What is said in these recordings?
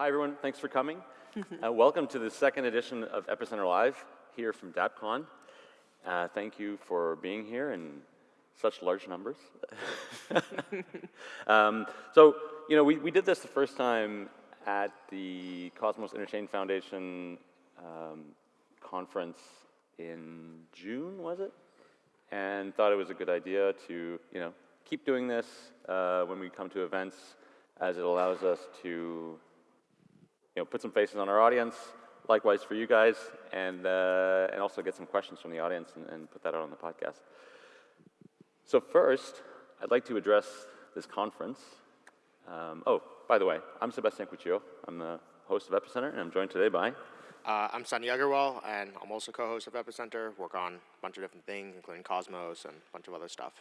Hi, everyone. Thanks for coming. uh, welcome to the second edition of Epicenter Live here from DAPCON. Uh, thank you for being here in such large numbers. um, so, you know, we, we did this the first time at the Cosmos Interchain Foundation um, conference in June, was it? And thought it was a good idea to, you know, keep doing this uh, when we come to events as it allows us to you know, put some faces on our audience, likewise for you guys, and, uh, and also get some questions from the audience and, and put that out on the podcast. So first, I'd like to address this conference. Um, oh, by the way, I'm Sebastien Couture. I'm the host of Epicenter, and I'm joined today by... Uh, I'm Sunny Aggarwal, and I'm also co-host of Epicenter, work on a bunch of different things, including Cosmos and a bunch of other stuff.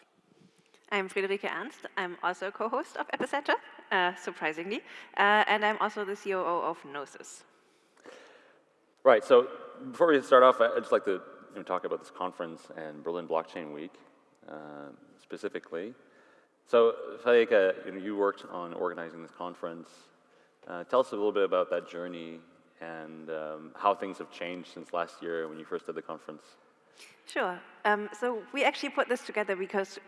I'm Friederike Ernst. I'm also a co-host of Epicenter, uh, surprisingly, uh, and I'm also the COO of Gnosis. Right, so before we start off, I'd just like to you know, talk about this conference and Berlin Blockchain Week uh, specifically. So, Friederike, you, know, you worked on organizing this conference. Uh, tell us a little bit about that journey and um, how things have changed since last year when you first did the conference. Sure. Um, so we actually put this together because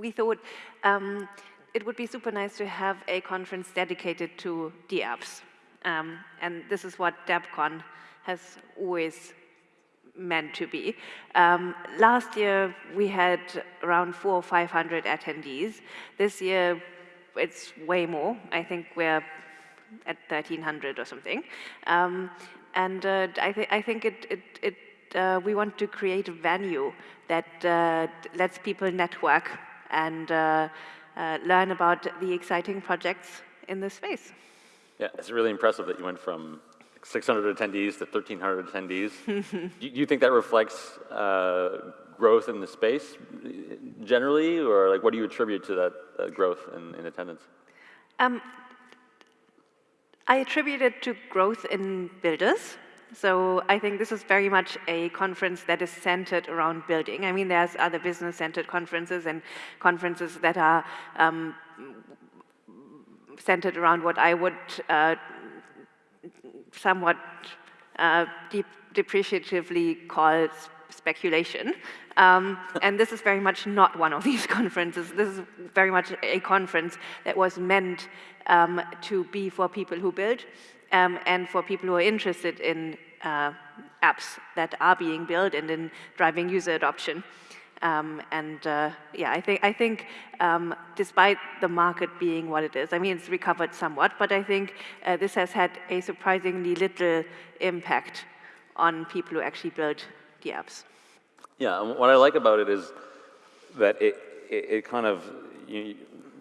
we thought um, it would be super nice to have a conference dedicated to dApps. Um, and this is what DappCon has always meant to be. Um, last year, we had around four or 500 attendees. This year, it's way more. I think we're at 1,300 or something. Um, and uh, I, th I think it, it, it uh, we want to create a venue that uh, lets people network and uh, uh, learn about the exciting projects in this space. Yeah, it's really impressive that you went from 600 attendees to 1,300 attendees. do you think that reflects uh, growth in the space generally, or like what do you attribute to that uh, growth in, in attendance? Um, I attribute it to growth in builders. So I think this is very much a conference that is centered around building. I mean, there's other business-centered conferences and conferences that are um, centered around what I would uh, somewhat uh, depreciatively call speculation. Um, and this is very much not one of these conferences. This is very much a conference that was meant um, to be for people who build um, and for people who are interested in uh, apps that are being built and in driving user adoption. Um, and uh, yeah, I think, I think um, despite the market being what it is, I mean, it's recovered somewhat, but I think uh, this has had a surprisingly little impact on people who actually build the apps. Yeah, what I like about it is that it, it, it kind of, you,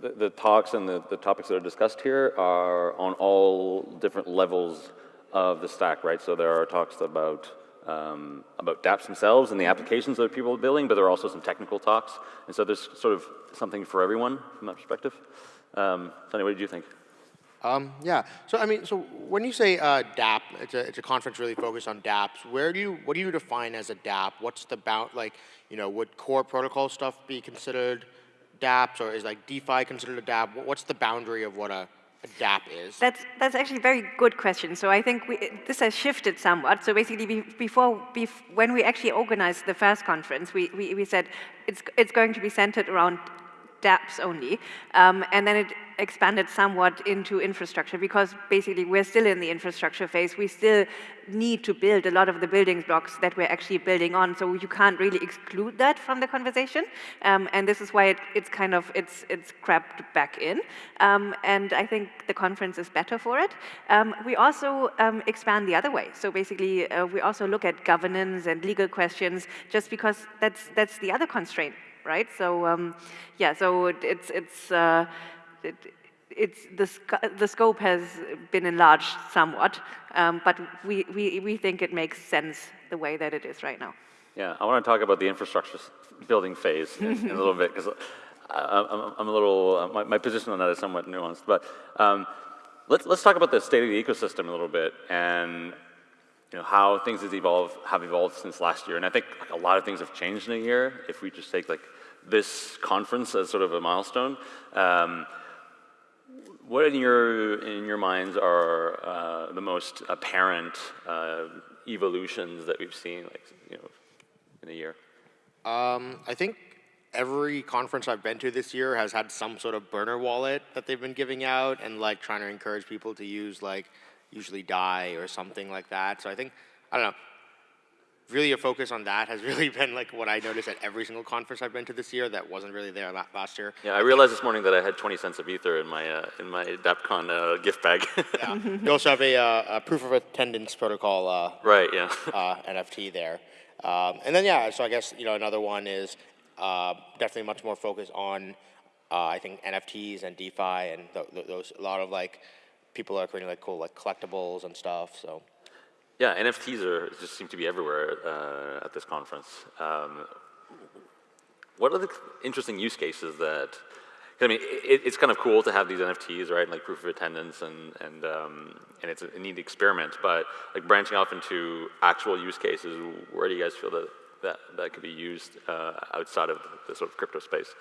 the, talks and the, the topics that are discussed here are on all different levels of the stack, right? So there are talks about um, about dApps themselves and the applications that people are building, but there are also some technical talks. And so there's sort of something for everyone from that perspective. Um, what did you think? Um, yeah. So I mean, so when you say uh, DApp, it's a it's a conference really focused on DApps. Where do you what do you define as a DApp? What's the bound like? You know, would core protocol stuff be considered DApps, or is like DeFi considered a DApp? What's the boundary of what a a DApp is? That's, that's actually a very good question. So I think we, this has shifted somewhat. So basically, before, before, when we actually organized the first conference, we, we, we said it's, it's going to be centered around dApps only. Um, and then it expanded somewhat into infrastructure because basically we're still in the infrastructure phase. We still need to build a lot of the building blocks that we're actually building on. So you can't really exclude that from the conversation. Um, and this is why it, it's kind of, it's, it's crept back in. Um, and I think the conference is better for it. Um, we also um, expand the other way. So basically uh, we also look at governance and legal questions just because that's, that's the other constraint right? So um, yeah, so it's it's uh, it, it's the sc the scope has been enlarged somewhat, um, but we, we we think it makes sense the way that it is right now. Yeah, I want to talk about the infrastructure building phase in, in a little bit because I'm, I'm, a little uh, my, my, position on that is somewhat nuanced, but. Um, let's, let's talk about the state of the ecosystem a little bit and you know, how things have evolved, have evolved since last year. And I think like, a lot of things have changed in a year. If we just take like this conference as sort of a milestone, um, what in your in your minds are uh, the most apparent uh, evolutions that we've seen, like you know, in a year? Um, I think every conference I've been to this year has had some sort of burner wallet that they've been giving out and like trying to encourage people to use like usually DAI or something like that. So I think I don't know. Really, a focus on that has really been like what I noticed at every single conference I've been to this year that wasn't really there la- last year. Yeah, I realized this morning that I had 20 cents of ether in my uh, in my DAppCon uh, gift bag. Yeah. you also have a, uh, a proof of attendance protocol uh, right. Yeah. uh, NFT there. Um, and then yeah, so I guess you know another one is uh, definitely much more focused on uh, I think NFTs and DeFi and th- th- those a lot of like people are creating like cool like collectibles and stuff. So Yeah, NFTs are just seem to be everywhere uh, at this conference. Um, what are the interesting use cases that? I mean, it, it's kind of cool to have these NFTs, right? Like proof of attendance, and and um, and it's a neat experiment. But like branching off into actual use cases, where do you guys feel that that, that could be used uh, outside of the sort of crypto space?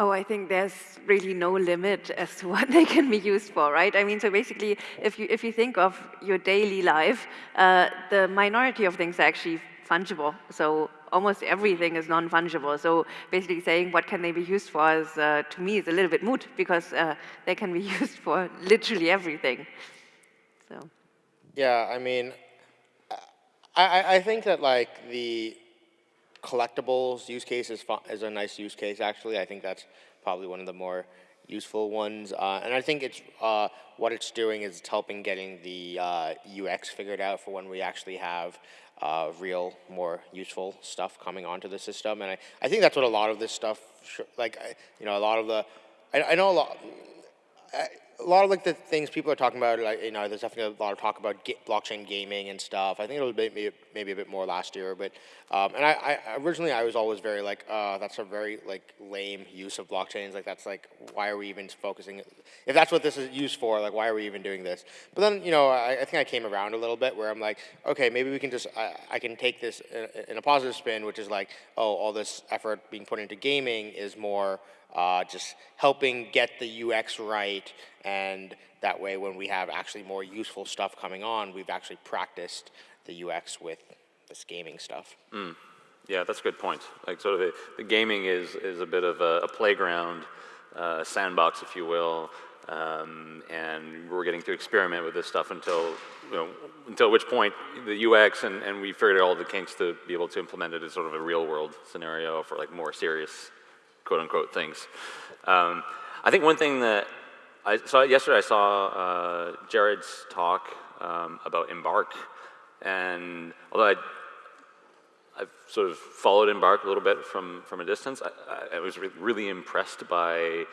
Oh, I think there's really no limit as to what they can be used for, right? I mean, so basically, if you if you think of your daily life, uh, the minority of things are actually fungible. So almost everything is non-fungible. So basically, saying what can they be used for is, uh, to me, is a little bit moot because uh, they can be used for literally everything. So. yeah, I mean, I, I, I think that like the collectibles use case is, is a nice use case actually. I think that's probably one of the more useful ones. Uh, and I think it's uh, what it's doing is it's helping getting the uh, UX figured out for when we actually have uh, real, more useful stuff coming onto the system. And I, I think that's what a lot of this stuff, like, you know, a lot of the, I, I know a lot, I- a lot of like the things people are talking about, like you know, there's definitely a lot of talk about blockchain gaming and stuff. I think it'll be maybe, maybe a bit more last year, but um, and I, I originally I was always very like, uh, that's a very like lame use of blockchains. Like that's like, why are we even focusing? If that's what this is used for, like why are we even doing this? But then you know, I, I think I came around a little bit where I'm like, okay, maybe we can just I, I can take this in, in a positive spin, which is like, oh, all this effort being put into gaming is more uh, just helping get the UX right, and that way when we have actually more useful stuff coming on, we've actually practiced the UX with this gaming stuff. Yeah, that's a good point. Like sort of the, the gaming is, is a bit of a, a playground, uh, sandbox, if you will, um, and we're getting to experiment with this stuff until, you know, until which point the UX and, and we figured out all the kinks to be able to implement it as sort of a real world scenario for like more serious quote unquote things. Um, I think one thing that I saw yesterday, I saw uh, Jared's talk um, about Embark, and although I I've sort of followed Embark a little bit from, from a distance. I, I, was re- really impressed by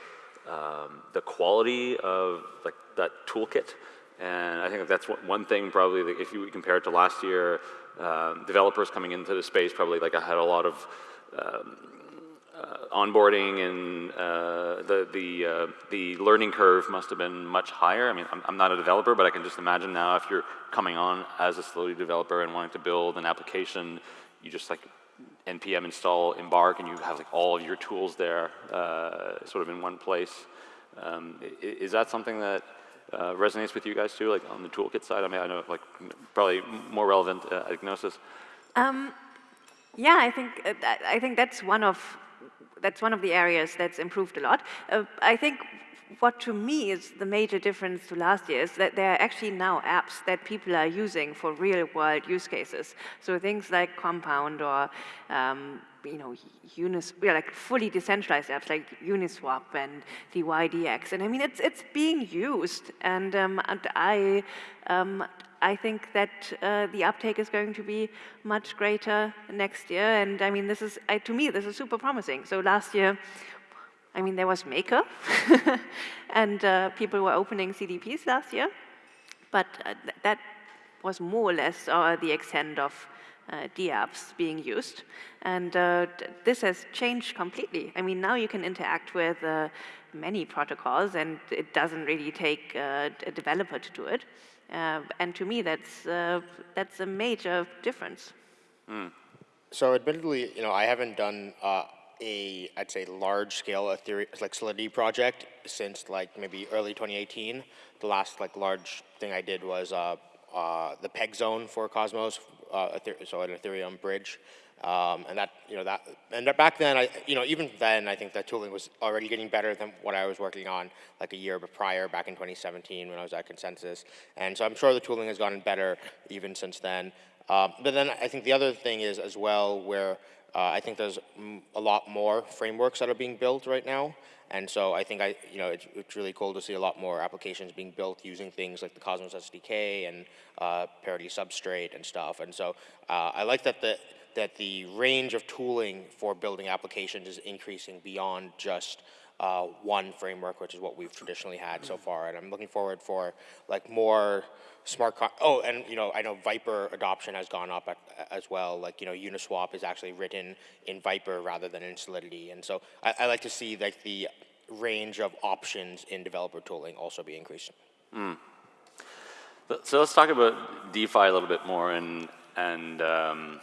um, the quality of like that toolkit, and I think that's one- one thing probably that if you compare it to last year, um, developers coming into the space probably like I had a lot of um, uh, onboarding and uh, the the uh, the learning curve must have been much higher. I mean, I'm, I'm not a developer, but I can just imagine now if you're coming on as a slowly developer and wanting to build an application, you just like npm install Embark, and you have like all of your tools there, uh, sort of in one place. Um, is that something that uh, resonates with you guys too, like on the toolkit side? I mean, I know like probably more relevant uh, at Gnosis. Um, yeah, I think I think that's one of that's one of the areas that's improved a lot. Uh, I think what to me is the major difference to last year is that there are actually now apps that people are using for real world use cases. So things like Compound or um, you know, Unis, yeah, like fully decentralized apps like Uniswap and DYDX. And I mean, it's, it's being used. And, um, and I, um, I think that uh, the uptake is going to be much greater next year. And I mean, this is, I, to me, this is super promising. So last year, I mean, there was Maker, and uh, people were opening CDPs last year, but uh, th- that was more or less uh, the extent of uh, DApps being used. And uh, this has changed completely. I mean, now you can interact with uh, many protocols, and it doesn't really take uh, a developer to do it. Uh, and to me, that's, uh, that's a major difference. So admittedly, you know, I haven't done uh, a, I'd say, large-scale like Solidity project since like maybe early 2018. The last like large thing I did was uh, uh, the peg zone for Cosmos, uh, so an Ethereum bridge. Um, and that, you know, that, and that back then, I, you know, even then, I think the tooling was already getting better than what I was working on like a year prior, back in 2017 when I was at Consensus. And so I'm sure the tooling has gotten better even since then. Um, but then I think the other thing is as well where uh, I think there's a lot more frameworks that are being built right now. And so I think I, you know, it's, it's really cool to see a lot more applications being built using things like the Cosmos SDK and uh, Parity Substrate and stuff. And so uh, I like that the that the range of tooling for building applications is increasing beyond just uh, one framework, which is what we've traditionally had so far. And I'm looking forward for like more smart. Con- oh, and you know, I know Vyper adoption has gone up at, as well. Like you know, Uniswap is actually written in Vyper rather than in Solidity, and so I, I like to see like the range of options in developer tooling also be increasing. But- So let's talk about DeFi a little bit more and and um,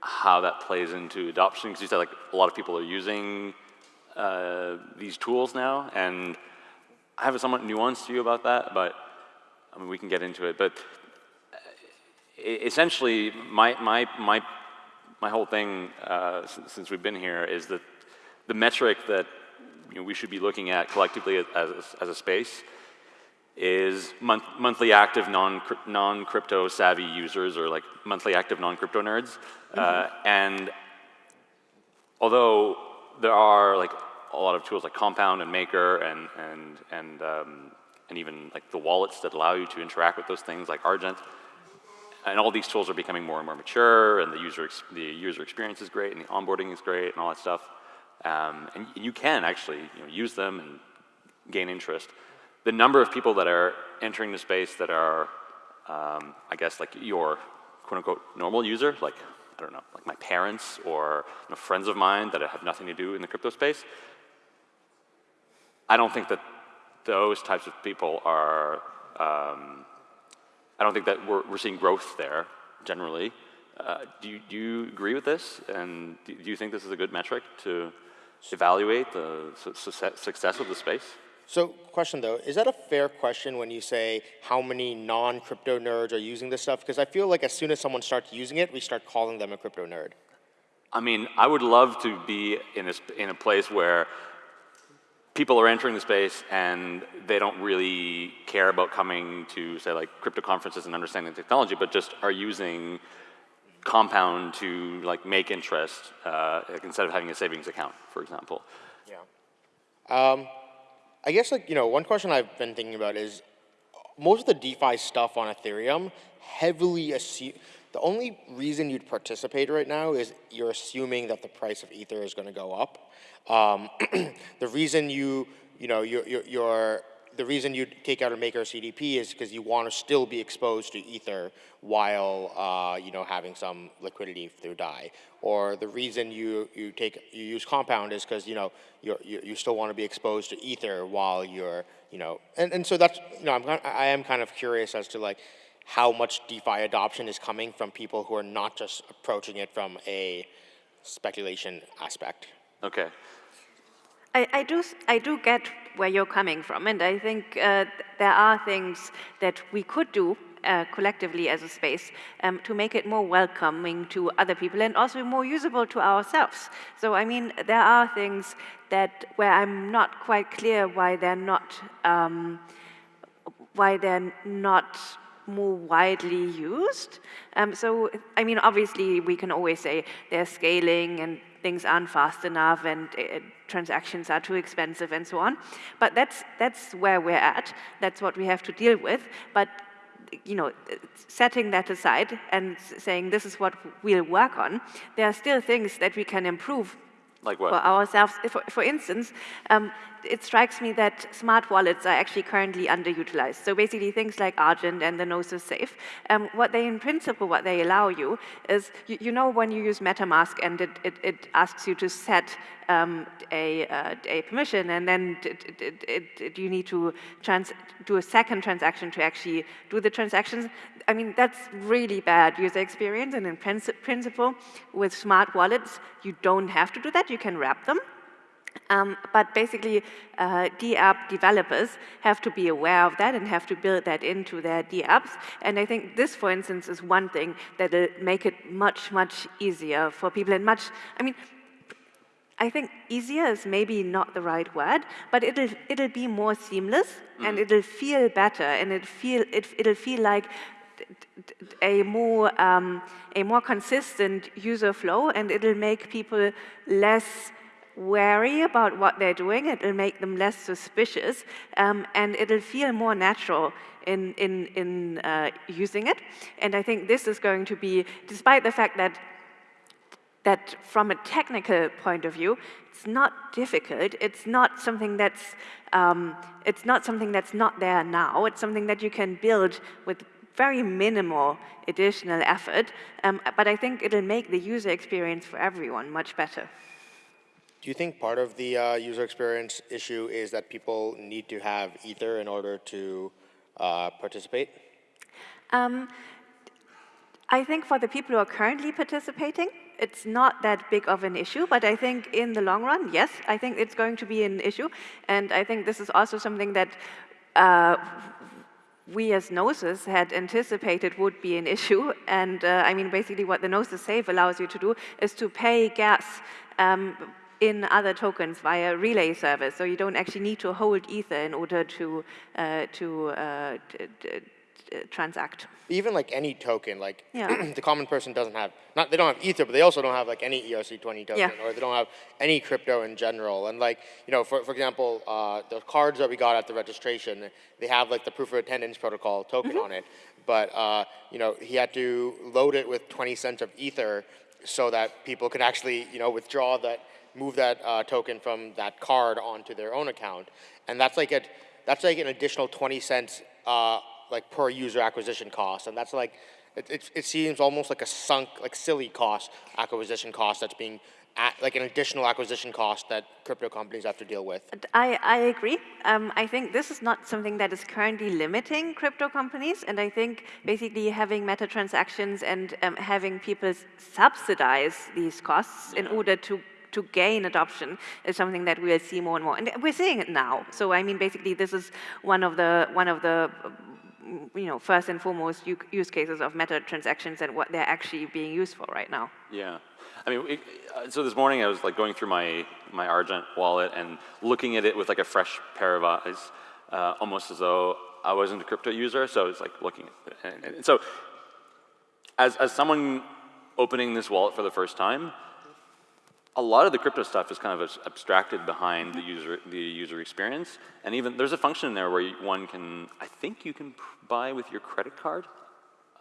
how that plays into adoption. Because you said like a lot of people are using uh, these tools now, and I have a somewhat nuanced view about that. But I mean, we can get into it. But uh, essentially, my my my my whole thing uh, since, since we've been here is that the metric that you know, we should be looking at collectively as, as, as a space is month, monthly active non, non-crypto savvy users or like monthly active non-crypto nerds. Uh, and although there are like a lot of tools like Compound and Maker and, and, and, um, and even like the wallets that allow you to interact with those things like Argent, and all these tools are becoming more and more mature, and the user the user experience is great, and the onboarding is great, and all that stuff. Um, and you can actually you know, use them and gain interest. The number of people that are entering the space that are, um, I guess, like your quote unquote normal user, like I don't know, like my parents or you know, friends of mine that have nothing to do in the crypto space. I don't think that those types of people are. Um, I don't think that we're, we're seeing growth there generally. Uh, do, you, do you agree with this? And do, you think this is a good metric to evaluate the su- success success of the space? So, question though, is that a fair question when you say how many non-crypto nerds are using this stuff? Because I feel like as soon as someone starts using it, we start calling them a crypto nerd. I mean, I would love to be in a, in a place where people are entering the space and they don't really care about coming to, say, like crypto conferences and understanding technology, but just are using Compound to like make interest uh, like, instead of having a savings account, for example. Yeah. Um, I guess like you know one question I've been thinking about is most of the DeFi stuff on Ethereum heavily assume the only reason you'd participate right now is you're assuming that the price of Ether is going to go up. Um, the reason you you know you're, you're, you're the reason you take out a maker CDP is because you want to still be exposed to Ether while uh, you know having some liquidity through DAI. Or the reason you, you take you use Compound is because you know you're, you you still want to be exposed to Ether while you're you know and, and so that's you know I'm I am kind of curious as to like how much DeFi adoption is coming from people who are not just approaching it from a speculation aspect. Okay. I, I, do, s- I do get where you're coming from, and I think uh, there are things that we could do uh, collectively as a space um, to make it more welcoming to other people and also more usable to ourselves. So, I mean, there are things that where I'm not quite clear why they're not. Um, why they're not more widely used. Um, so, I mean, obviously, we can always say they're scaling and things aren't fast enough and uh, transactions are too expensive and so on. But that's, that's where we're at. That's what we have to deal with. But you know, setting that aside and saying this is what we'll work on, there are still things that we can improve Like for ourselves. For, for instance, um, it strikes me that smart wallets are actually currently underutilized. So basically things like Argent and the Gnosis Safe, um, what they in principle, what they allow you is, you, you know when you use MetaMask and it, it, it asks you to set um, a, uh, a permission and then you need to trans do a second transaction to actually do the transactions. I mean, that's really bad user experience and in principle, with smart wallets, you don't have to do that, you can wrap them. Um, but basically, uh, DApp developers have to be aware of that and have to build that into their DApps. And I think this, for instance, is one thing that will make it much, much easier for people and much, I mean, I think easier is maybe not the right word, but it'll, it'll be more seamless mm. and it'll feel better and it feel, it, it'll feel like a more, um, a more consistent user flow and it'll make people less wary about what they're doing, it'll make them less suspicious, um, and it'll feel more natural in, in, in uh, using it. And I think this is going to be, despite the fact that that from a technical point of view, it's not difficult. It's not something that's um, it's not something that's not there now. It's something that you can build with very minimal additional effort. Um, but I think it'll make the user experience for everyone much better. Do you think part of the uh, user experience issue is that people need to have Ether in order to uh, participate? Um, I think for the people who are currently participating, it's not that big of an issue, but I think in the long run, yes, I think it's going to be an issue. And I think this is also something that uh, we as Gnosis had anticipated would be an issue. And uh, I mean, basically what the Gnosis Safe allows you to do is to pay gas um, in other tokens via relay service. So you don't actually need to hold Ether in order to, uh, to uh, transact. Even like any token, like yeah. the common person doesn't have, not they don't have Ether, but they also don't have like any ERC20 token, yeah. or they don't have any crypto in general. And like, you know, for, for example, uh, the cards that we got at the registration, they have like the proof of attendance protocol token mm -hmm. on it, but uh, you know, he had to load it with 20 cents of Ether so that people can actually, you know, withdraw that move that uh, token from that card onto their own account. And that's like, a, that's like an additional 20 cents uh, like per user acquisition cost. And that's like, it, it, it, seems almost like a sunk, like silly cost, acquisition cost that's being like an additional acquisition cost that crypto companies have to deal with. I, I agree. Um, I think this is not something that is currently limiting crypto companies. And I think basically having meta transactions and um, having people subsidize these costs in order to to gain adoption is something that we'll see more and more. And we're seeing it now. So I mean, basically, this is one of the, one of the you know, first and foremost use cases of meta transactions and what they're actually being used for right now. Yeah. I mean, it, uh, so this morning I was like going through my, my Argent wallet and looking at it with like a fresh pair of eyes, uh, almost as though I wasn't a crypto user. So it's like looking at it. And, and so as, as someone opening this wallet for the first time, a lot of the crypto stuff is kind of abstracted behind the user, the user experience. And even there's a function in there where one can, I think you can buy with your credit card.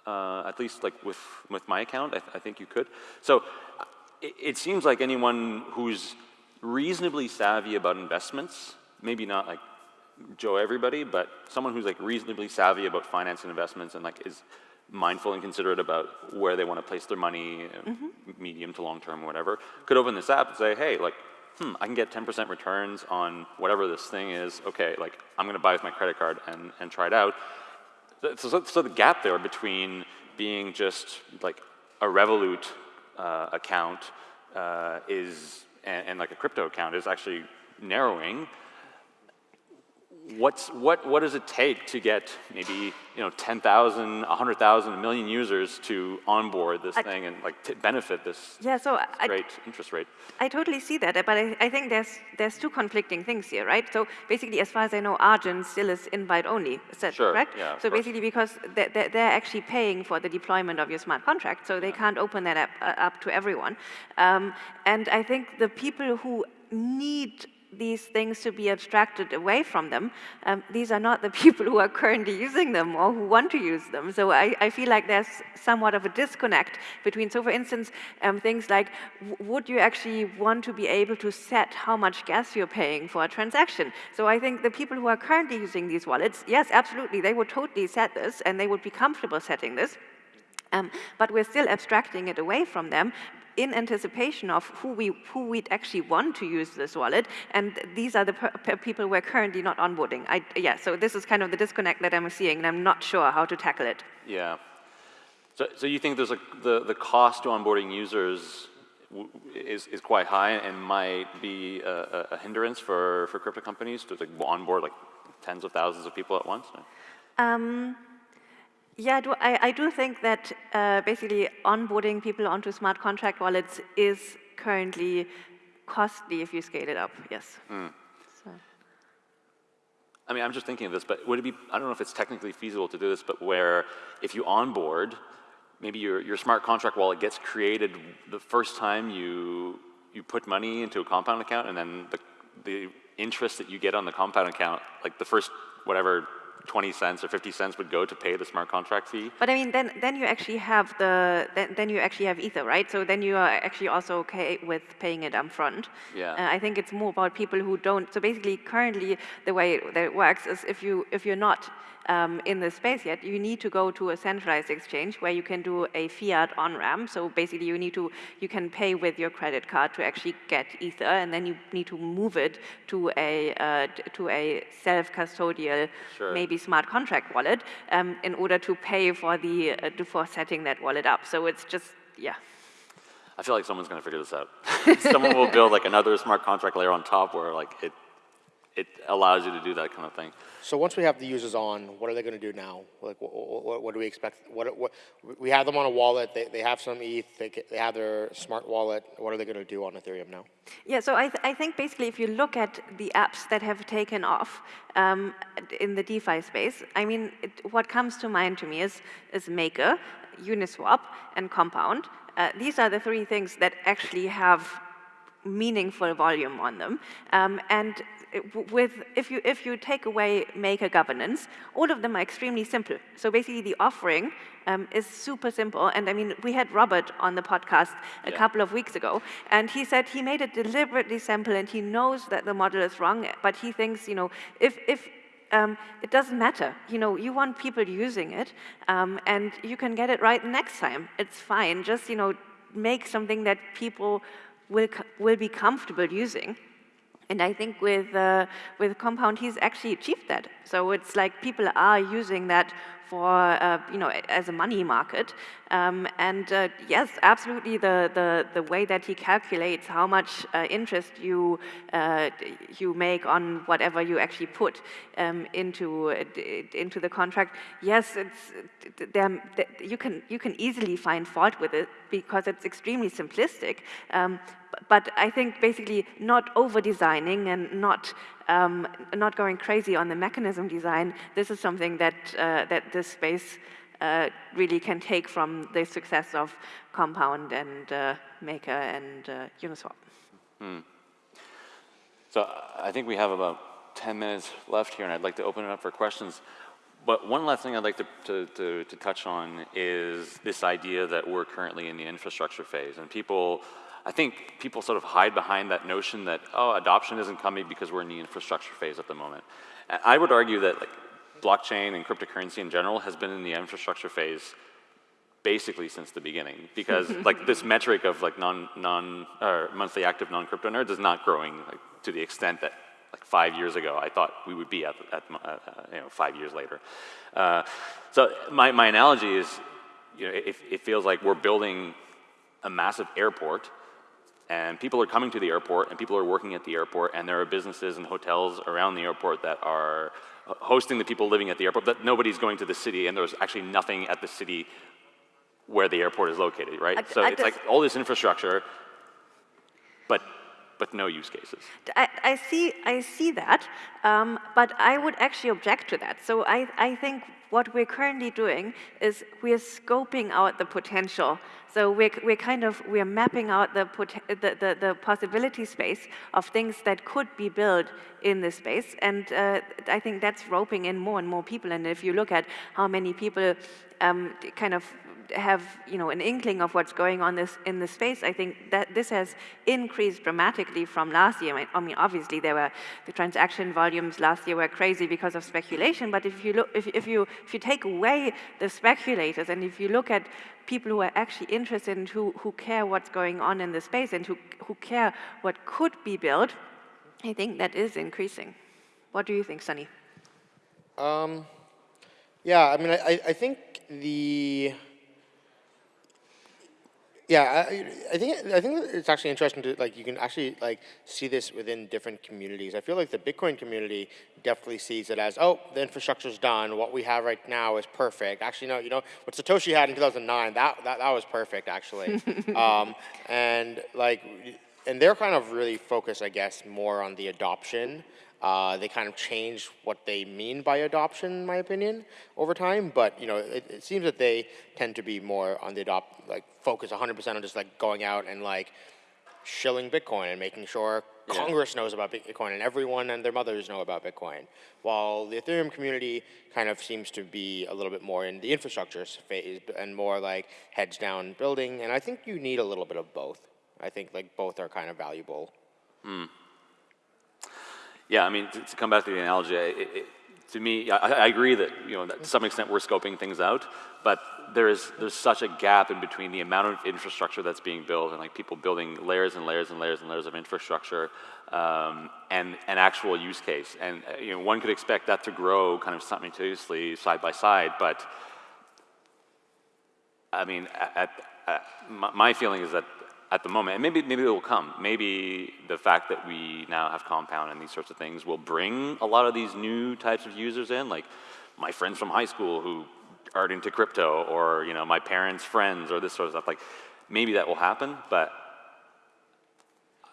Uh, at least like with, with my account, I, th I think you could. So it, it, seems like anyone who's reasonably savvy about investments, maybe not like Joe everybody, but someone who's like reasonably savvy about finance and investments and like is mindful and considerate about where they want to place their money, mm -hmm. medium to long term, or whatever, could open this app and say, hey, like, hmm, I can get 10% returns on whatever this thing is. Okay, like, I'm going to buy with my credit card and, and try it out. So, so, the gap there between being just like a Revolut uh, account uh, is, and, and like a crypto account is actually narrowing what's, what, what does it take to get maybe you know 10,000, 100,000, a million users to onboard this I, thing and like benefit this yeah, so great I, interest rate? I totally see that, but I, I, think there's there's two conflicting things here, right? So basically, as far as I know, Argent still is invite only. Is that sure, correct? Yeah, so basically, because they're, they're, actually paying for the deployment of your smart contract, so they yeah. can't open that up, uh, up to everyone. Um, and I think the people who need these things to be abstracted away from them, um, these are not the people who are currently using them or who want to use them. So I, I feel like there's somewhat of a disconnect between, so for instance, um, things like, would you actually want to be able to set how much gas you're paying for a transaction? So I think the people who are currently using these wallets, yes, absolutely, they would totally set this and they would be comfortable setting this. Um, but we're still abstracting it away from them in anticipation of who, we, who we'd actually want to use this wallet, and these are the people we're currently not onboarding. I, yeah, so this is kind of the disconnect that I'm seeing, and I'm not sure how to tackle it. Yeah. So, so you think there's a, the, the cost to onboarding users is, is quite high and might be a, a, hindrance for, for crypto companies to like onboard like tens of thousands of people at once? Um, yeah, I do, I, I do think that uh, basically onboarding people onto smart contract wallets is currently costly if you scale it up, yes. Mm. So. I mean, I'm just thinking of this, but would it be, I don't know if it's technically feasible to do this, but where if you onboard, maybe your, your smart contract wallet gets created the first time you, you put money into a compound account and then the, the interest that you get on the compound account, like the first, whatever, 20 cents or 50 cents would go to pay the smart contract fee. But I mean, then, then you actually have the, then, then you actually have Ether, right? So then you are actually also okay with paying it upfront. Yeah. Uh, I think it's more about people who don't, so basically currently the way that it works is if, you, if you're not um, in the space yet, you need to go to a centralized exchange where you can do a fiat on-ramp. So basically you need to, you can pay with your credit card to actually get Ether, and then you need to move it to a, uh, to a self-custodial, sure. maybe smart contract wallet um, in order to pay for, the, uh, for setting that wallet up. So it's just, yeah. I feel like someone's going to figure this out. Someone will build like another smart contract layer on top where like it it allows you to do that kind of thing. So once we have the users on, what are they going to do now? Like, what, what, what do we expect? What, what, we have them on a wallet. They, they have some ETH. They, they have their smart wallet. What are they going to do on Ethereum now? Yeah, so I, th I think basically if you look at the apps that have taken off um, in the DeFi space, I mean, it, what comes to mind to me is, is Maker, Uniswap, and Compound. Uh, these are the three things that actually have meaningful volume on them. Um, and with, if you, if you take away maker governance, all of them are extremely simple. So basically the offering um, is super simple. And I mean, we had Robert on the podcast a yeah. couple of weeks ago, and he said he made it deliberately simple and he knows that the model is wrong, but he thinks, you know, if, if um, it doesn't matter. You know, you want people using it, um, and you can get it right next time. It's fine. Just, you know, make something that people will, will be comfortable using. And I think with, uh, with Compound, he's actually achieved that. So it's like people are using that for, uh, you know, as a money market. Um, and uh, yes, absolutely the, the, the way that he calculates how much uh, interest you, uh, you make on whatever you actually put um, into, into the contract, yes, it's, you, can, you can easily find fault with it because it's extremely simplistic. Um, but I think basically not over-designing and not um, not going crazy on the mechanism design, this is something that, uh, that this space uh, really can take from the success of Compound and uh, Maker and uh, Uniswap. Hmm. So I think we have about 10 minutes left here, and I'd like to open it up for questions. But one last thing I'd like to, to, to, to touch on is this idea that we're currently in the infrastructure phase, and people I think people sort of hide behind that notion that, oh, adoption isn't coming because we're in the infrastructure phase at the moment. And I would argue that like, blockchain and cryptocurrency in general has been in the infrastructure phase basically since the beginning because like this metric of like non, non or monthly active non-crypto nerds is not growing like, to the extent that like five years ago I thought we would be at, at uh, you know, five years later. Uh, so my, my analogy is, you know, it, it feels like we're building a massive airport and people are coming to the airport, and people are working at the airport, and there are businesses and hotels around the airport that are hosting the people living at the airport, but nobody's going to the city, and there's actually nothing at the city where the airport is located, right? I, so I it's like all this infrastructure, but but no use cases. I, I see, I see that, um, but I would actually object to that. So I, I think what we're currently doing is we're scoping out the potential. So we're, we're kind of, we're mapping out the, the, the, the possibility space of things that could be built in this space. And uh, I think that's roping in more and more people. And if you look at how many people um, kind of have you know an inkling of what's going on this in the space, I think that this has increased dramatically from last year. I mean, obviously there were the transaction volumes last year were crazy because of speculation. But if you look, if, if you if you take away the speculators and if you look at people who are actually interested and who who care what's going on in the space and who who care what could be built, I think that is increasing. What do you think, Sunny? Um, yeah, I mean, I, I think the yeah, I, I, think I think it's actually interesting to like you can actually like see this within different communities. I feel like the Bitcoin community definitely sees it as oh the infrastructure's done. What we have right now is perfect. Actually, no, you know what Satoshi had in 2009 that that, that was perfect actually. um, and like and they're kind of really focused, I guess, more on the adoption uh, they kind of change what they mean by adoption, in my opinion, over time. But you know, it, it seems that they tend to be more on the adopt, like focus 100% on just like going out and like shilling Bitcoin and making sure yeah. Congress knows about Bitcoin and everyone and their mothers know about Bitcoin. While the Ethereum community kind of seems to be a little bit more in the infrastructure phase and more like heads down building. And I think you need a little bit of both. I think like both are kind of valuable. Mm. Yeah, I mean, to, to come back to the analogy, it, it, to me, I, I, agree that, you know, that to some extent we're scoping things out, but there is, there's such a gap in between the amount of infrastructure that's being built and like people building layers and layers and layers and layers of infrastructure um, and an actual use case. And, uh, you know, one could expect that to grow kind of simultaneously side by side, but I mean, at, at, my feeling is that at the moment, and maybe, maybe it will come. Maybe the fact that we now have Compound and these sorts of things will bring a lot of these new types of users in, like my friends from high school who aren't into crypto, or you know, my parents' friends, or this sort of stuff. Like, maybe that will happen, but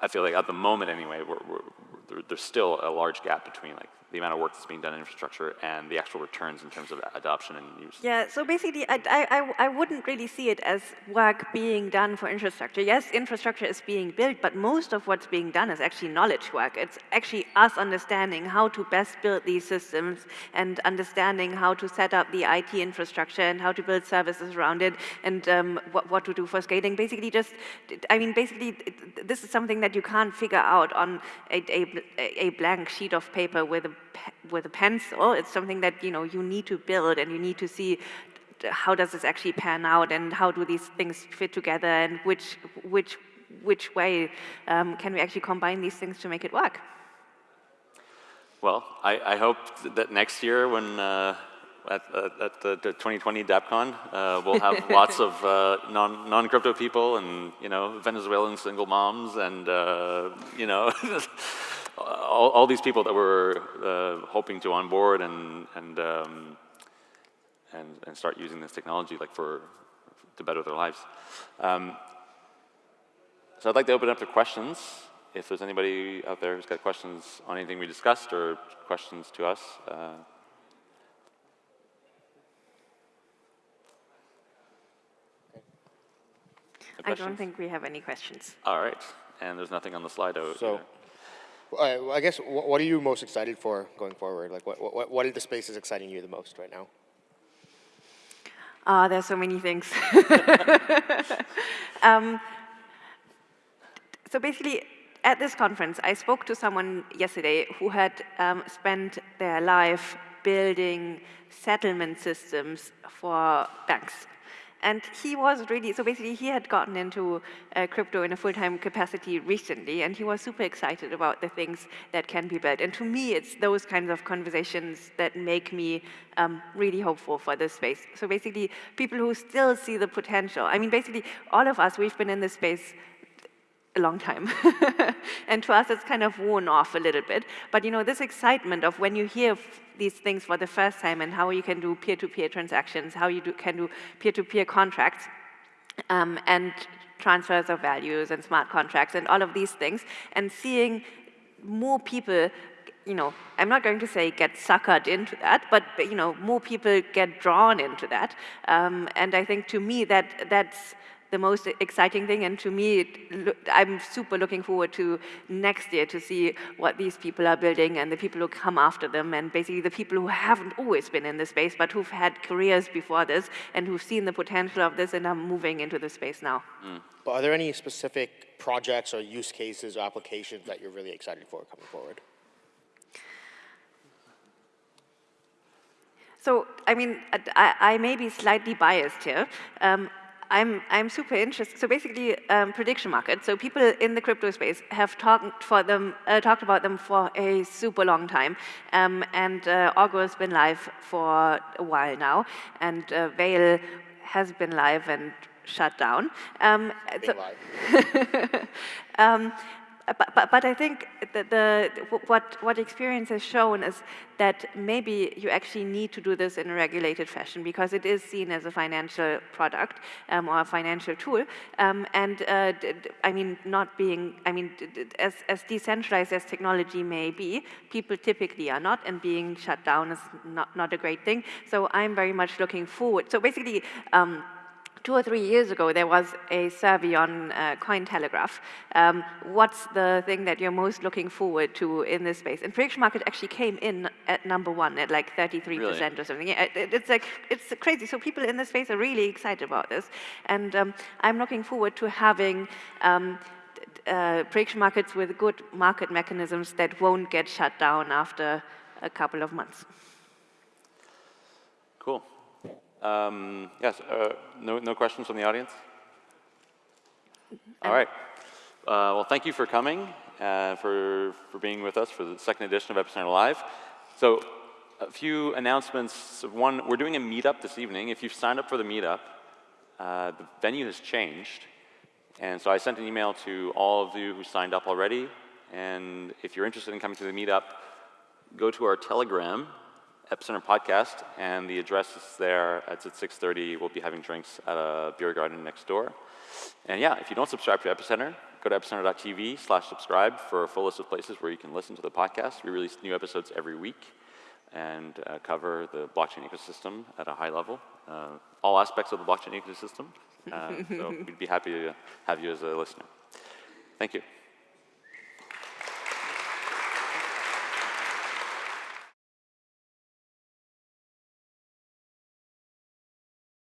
I feel like at the moment anyway, we're, we're, there's still a large gap between like the amount of work that's being done in infrastructure and the actual returns in terms of adoption and use. Yeah, so basically I, I, I wouldn't really see it as work being done for infrastructure. Yes, infrastructure is being built, but most of what's being done is actually knowledge work. It's actually us understanding how to best build these systems and understanding how to set up the IT infrastructure and how to build services around it and um, what, what to do for scaling. Basically just, I mean, basically this is something that you can't figure out on a, a, a blank sheet of paper with a with a pencil. It's something that you know you need to build, and you need to see how does this actually pan out, and how do these things fit together, and which which which way um, can we actually combine these things to make it work? Well, I, I hope that next year when uh, at, at the, the, 2020 DappCon, uh, we'll have lots of uh, non, non-crypto people and, you know, Venezuelan single moms and, uh, you know, all, all, these people that we're uh, hoping to onboard and and, um, and and start using this technology like for to better their lives. Um, so I'd like to open up to questions. If there's anybody out there who's got questions on anything we discussed or questions to us. Uh, I don't think we have any questions. All right. And there's nothing on the slide. So, either. Uh, I guess, what are you most excited for going forward? Like, what, what, what are the spaces exciting you the most right now? Uh, there's so many things. um, so basically, at this conference, I spoke to someone yesterday who had um, spent their life building settlement systems for banks. And he was really, so basically he had gotten into uh, crypto in a full-time capacity recently, and he was super excited about the things that can be built. And to me, it's those kinds of conversations that make me um, really hopeful for this space. So basically, people who still see the potential. I mean, basically, all of us, we've been in this space a long time. and to us, it's kind of worn off a little bit. But you know, this excitement of when you hear these things for the first time and how you can do peer-to-peer -peer transactions, how you do, can do peer-to-peer -peer contracts, um, and transfers of values and smart contracts and all of these things, and seeing more people you know, I'm not going to say get suckered into that, but, you know, more people get drawn into that. Um, and I think to me that that's the most exciting thing. And to me, it, I'm super looking forward to next year to see what these people are building and the people who come after them and basically the people who haven't always been in the space, but who've had careers before this and who've seen the potential of this and are moving into the space now. Mm. But are there any specific projects or use cases or applications that you're really excited for coming forward? So, I mean, I, I may be slightly biased here. Um, I'm, I'm super interested. So basically, um, prediction markets. So people in the crypto space have talked for them, uh, talked about them for a super long time, um, and uh, Augur has been live for a while now, and uh, Veil has been live and shut down. Um, so um, but, but, but I think that the, what, what experience has shown is that maybe you actually need to do this in a regulated fashion because it is seen as a financial product um, or a financial tool. Um, and uh, I mean, not being, I mean, as, as decentralized as technology may be, people typically are not, and being shut down is not, not a great thing. So I'm very much looking forward. So basically, um, two or three years ago, there was a survey on uh, Cointelegraph. Um, what's the thing that you're most looking forward to in this space? And prediction market actually came in at number one at like 33% really? or something. Yeah, it, it's like it's crazy. So people in this space are really excited about this, and um, I'm looking forward to having. Um, uh, prediction markets with good market mechanisms that won't get shut down after a couple of months. Cool. Um, yes, uh, no, no questions from the audience? All right. Uh, well, thank you for coming, uh, for, for being with us for the second edition of Epicenter Live. So a few announcements. One, we're doing a meetup this evening. If you've signed up for the meetup, uh, the venue has changed. And so I sent an email to all of you who signed up already. And if you're interested in coming to the meetup, go to our Telegram Epicenter podcast, and the address is there. It's at 6.30. We'll be having drinks at a beer garden next door. And yeah, if you don't subscribe to Epicenter, go to epicenter.tv slash subscribe for a full list of places where you can listen to the podcast. We release new episodes every week and uh, cover the blockchain ecosystem at a high level, uh, all aspects of the blockchain ecosystem. Uh, so we'd be happy to have you as a listener. Thank you.